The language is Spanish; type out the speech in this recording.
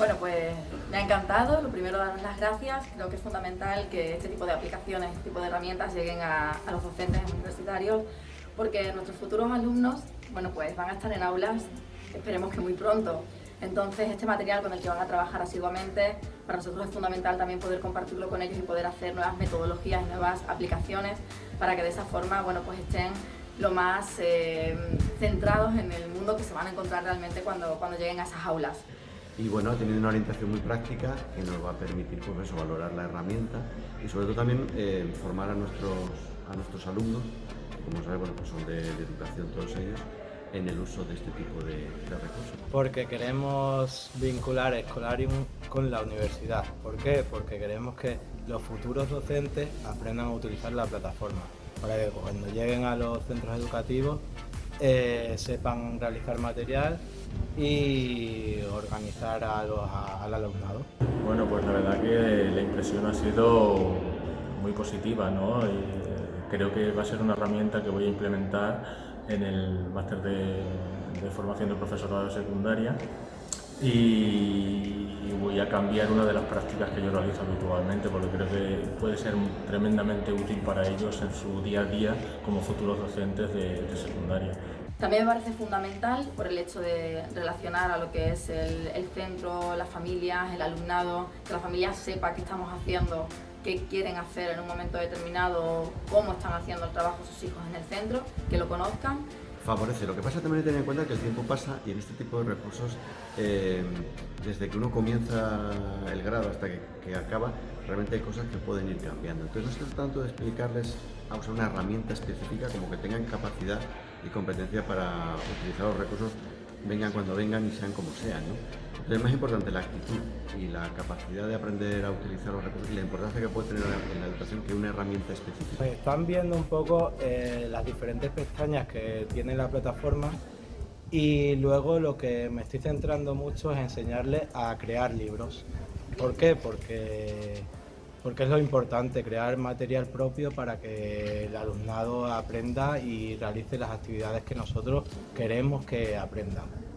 Bueno, pues me ha encantado. Lo primero, daros las gracias. Creo que es fundamental que este tipo de aplicaciones, este tipo de herramientas lleguen a, los docentes universitarios porque nuestros futuros alumnos, bueno, pues van a estar en aulas, esperemos que muy pronto. Entonces, este material con el que van a trabajar asiduamente, para nosotros es fundamental también poder compartirlo con ellos y poder hacer nuevas metodologías, nuevas aplicaciones, para que de esa forma, bueno, pues estén lo más eh, centrados en el mundo que se van a encontrar realmente cuando, cuando lleguen a esas aulas. Y bueno, teniendo una orientación muy práctica que nos va a permitir pues eso, valorar la herramienta y sobre todo también eh, formar a nuestros, a nuestros alumnos, que como sabes, bueno, pues son de, educación todos ellos, en el uso de este tipo de, de, recursos. Porque queremos vincular Escolarium con la universidad. ¿Por qué? Porque queremos que los futuros docentes aprendan a utilizar la plataforma para que cuando lleguen a los centros educativos eh, sepan realizar material y organizar a los, a, al alumnado. Bueno, pues la verdad que la impresión ha sido muy positiva, ¿no? Y creo que va a ser una herramienta que voy a implementar en el máster de, formación de profesorado de secundaria y voy a cambiar una de las prácticas que yo realizo habitualmente porque creo que puede ser tremendamente útil para ellos en su día a día como futuros docentes de secundaria. También me parece fundamental por el hecho de relacionar a lo que es el, centro, las familias, el alumnado, que la familia sepa qué estamos haciendo qué quieren hacer en un momento determinado, cómo están haciendo el trabajo sus hijos en el centro, que lo conozcan. Favorece. Lo que pasa también hay tener en cuenta que el tiempo pasa y en este tipo de recursos, eh, desde que uno comienza el grado hasta que, que, acaba, realmente hay cosas que pueden ir cambiando. Entonces no trata tanto de explicarles a usar una herramienta específica como que tengan capacidad y competencia para utilizar los recursos vengan cuando vengan y sean como sean. ¿no? Es más importante la actitud y la capacidad de aprender a utilizar los recursos y la importancia que puede tener en la educación que una herramienta específica. Pues están viendo un poco eh, las diferentes pestañas que tiene la plataforma y luego lo que me estoy centrando mucho es enseñarles a crear libros. ¿Por qué? Porque porque es lo importante, crear material propio para que el alumnado aprenda y realice las actividades que nosotros queremos que aprendan.